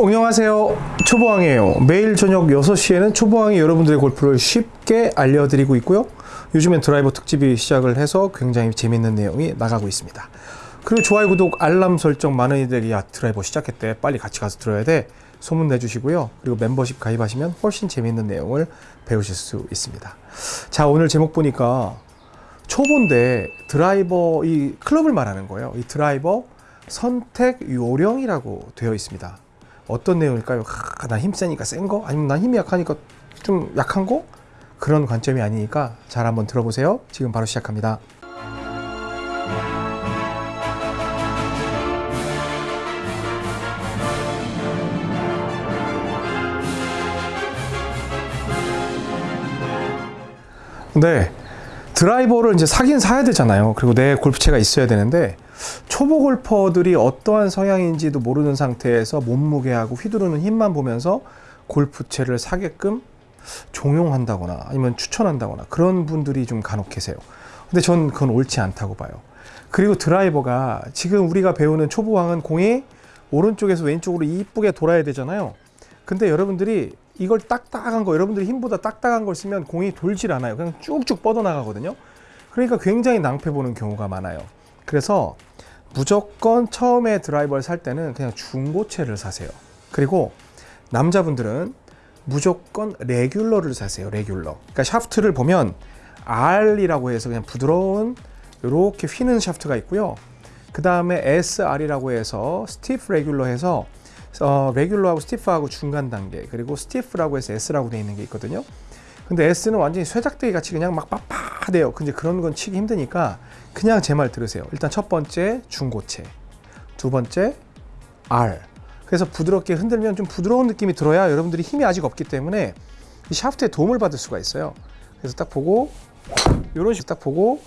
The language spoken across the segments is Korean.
안녕하세요. 초보왕이에요. 매일 저녁 6시에는 초보왕이 여러분들의 골프를 쉽게 알려드리고 있고요. 요즘엔 드라이버 특집이 시작을 해서 굉장히 재밌는 내용이 나가고 있습니다. 그리고 좋아요 구독 알람 설정 많은 이들이 야 드라이버 시작했대. 빨리 같이 가서 들어야 돼. 소문 내주시고요. 그리고 멤버십 가입하시면 훨씬 재밌는 내용을 배우실 수 있습니다. 자 오늘 제목 보니까 초보인데 드라이버 이 클럽을 말하는 거예요. 이 드라이버 선택 요령이라고 되어 있습니다 어떤 내용일까요? 아, 난 힘세니까 센 거? 아니면 난 힘이 약하니까 좀 약한 거? 그런 관점이 아니니까 잘 한번 들어보세요. 지금 바로 시작합니다. 네. 드라이버를 이제 사긴 사야 되잖아요. 그리고 내 골프채가 있어야 되는데 초보 골퍼들이 어떠한 성향인지도 모르는 상태에서 몸무게하고 휘두르는 힘만 보면서 골프채를 사게끔 종용한다거나 아니면 추천한다거나 그런 분들이 좀 간혹 계세요. 근데 전 그건 옳지 않다고 봐요. 그리고 드라이버가 지금 우리가 배우는 초보왕은 공이 오른쪽에서 왼쪽으로 이쁘게 돌아야 되잖아요. 근데 여러분들이 이걸 딱딱한 거, 여러분들이 힘보다 딱딱한 걸 쓰면 공이 돌질 않아요. 그냥 쭉쭉 뻗어나가거든요. 그러니까 굉장히 낭패 보는 경우가 많아요. 그래서 무조건 처음에 드라이버를 살 때는 그냥 중고채를 사세요. 그리고 남자분들은 무조건 레귤러를 사세요. 레귤러. 그러니까 샤프트를 보면 R이라고 해서 그냥 부드러운 이렇게 휘는 샤프트가 있고요. 그 다음에 SR이라고 해서 stiff 레귤러 해서 어, 레귤러하고 스티프하고 중간 단계 그리고 스티프라고 해서 S라고 되어 있는 게 있거든요. 근데 S는 완전히 쇠작대기 같이 그냥 막빳 빳해요. 근데 그런 건 치기 힘드니까 그냥 제 말 들으세요. 일단 첫 번째 중고체, 두 번째 R. 그래서 부드럽게 흔들면 좀 부드러운 느낌이 들어야 여러분들이 힘이 아직 없기 때문에 이 샤프트에 도움을 받을 수가 있어요. 그래서 딱 보고 요런 식딱 보고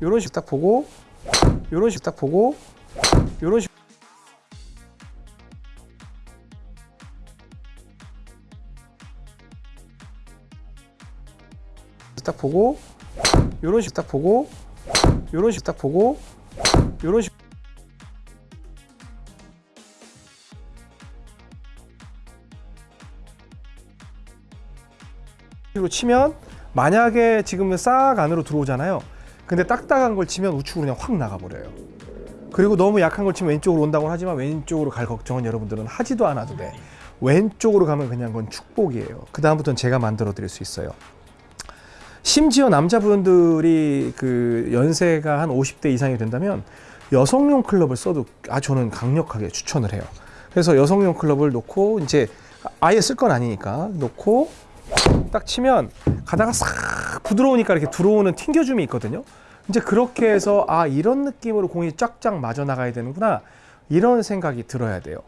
요런 식딱 보고 요런 식딱 보고 요런 식딱 보고 요런 식 딱 보고 요런 식 딱 보고 요런 식 으로 치면 만약에 지금은 싹 안으로 들어오잖아요. 근데 딱딱한 걸 치면 우측으로 그냥 확 나가버려요. 그리고 너무 약한 걸 치면 왼쪽으로 온다고 하지만 왼쪽으로 갈 걱정은 여러분들은 하지도 않아도 돼. 왼쪽으로 가면 그냥 그건 축복이에요. 그 다음부터는 제가 만들어 드릴 수 있어요. 심지어 남자분들이 그 연세가 한 50대 이상이 된다면 여성용 클럽을 써도 아 저는 강력하게 추천을 해요. 그래서 여성용 클럽을 놓고 이제 아예 쓸 건 아니니까 놓고 딱 치면 가다가 싹 부드러우니까 이렇게 들어오는 튕겨줌이 있거든요. 이제 그렇게 해서 아 이런 느낌으로 공이 쫙쫙 맞아 나가야 되는구나 이런 생각이 들어야 돼요.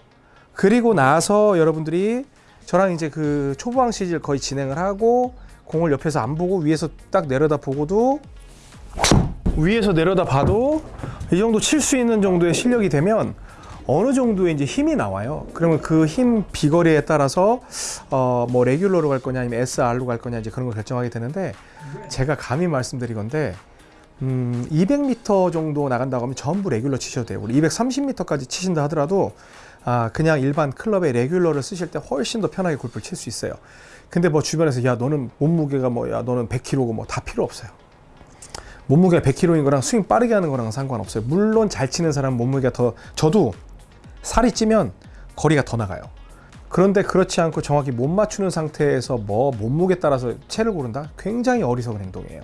그리고 나서 여러분들이 저랑 이제 그 초보왕 시즌 거의 진행을 하고 공을 옆에서 안 보고 위에서 딱 내려다 보고도 위에서 내려다 봐도 이 정도 칠 수 있는 정도의 실력이 되면 어느 정도의 이제 힘이 나와요. 그러면 그 힘 비거리에 따라서 어 뭐 레귤러로 갈 거냐 아니면 SR로 갈 거냐 이제 그런 걸 결정하게 되는데 제가 감히 말씀드리건데 음 200m 정도 나간다고 하면 전부 레귤러 치셔도 돼요. 우리 230m까지 치신다 하더라도 아 그냥 일반 클럽의 레귤러를 쓰실 때 훨씬 더 편하게 골프를 칠 수 있어요. 근데 뭐 주변에서 야 너는 몸무게가 뭐야 너는 100kg고 뭐 다 필요 없어요. 몸무게가 100kg인 거랑 스윙 빠르게 하는 거랑 상관없어요. 물론 잘 치는 사람 몸무게가 더 저도 살이 찌면 거리가 더 나가요. 그런데 그렇지 않고 정확히 못 맞추는 상태에서 뭐 몸무게 따라서 채를 고른다? 굉장히 어리석은 행동이에요.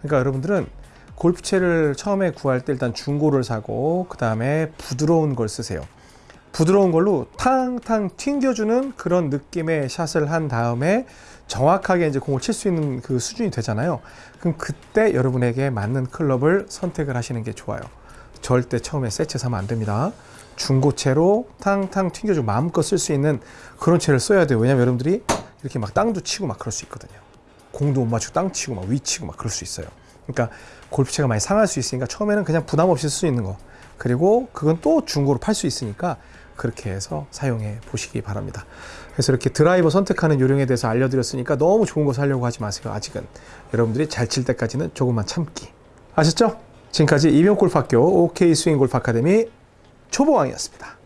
그러니까 여러분들은 골프채를 처음에 구할 때 일단 중고를 사고 그 다음에 부드러운 걸 쓰세요. 부드러운 걸로 탕탕 튕겨주는 그런 느낌의 샷을 한 다음에 정확하게 이제 공을 칠 수 있는 그 수준이 되잖아요. 그럼 그때 여러분에게 맞는 클럽을 선택을 하시는 게 좋아요. 절대 처음에 새채 사면 안 됩니다. 중고채로 탕탕 튕겨주고 마음껏 쓸 수 있는 그런 채를 써야 돼요. 왜냐면 여러분들이 이렇게 막 땅도 치고 막 그럴 수 있거든요. 공도 못 맞추고 땅 치고 막 위 치고 막 그럴 수 있어요. 그러니까 골프채가 많이 상할 수 있으니까 처음에는 그냥 부담 없이 쓸 수 있는 거. 그리고 그건 또 중고로 팔 수 있으니까 그렇게 해서 사용해 보시기 바랍니다. 그래서 이렇게 드라이버 선택하는 요령에 대해서 알려드렸으니까 너무 좋은 거 사려고 하지 마세요. 아직은 여러분들이 잘 칠 때까지는 조금만 참기. 아셨죠? 지금까지 이병골프학교 OK 스윙골프 아카데미 초보왕이었습니다.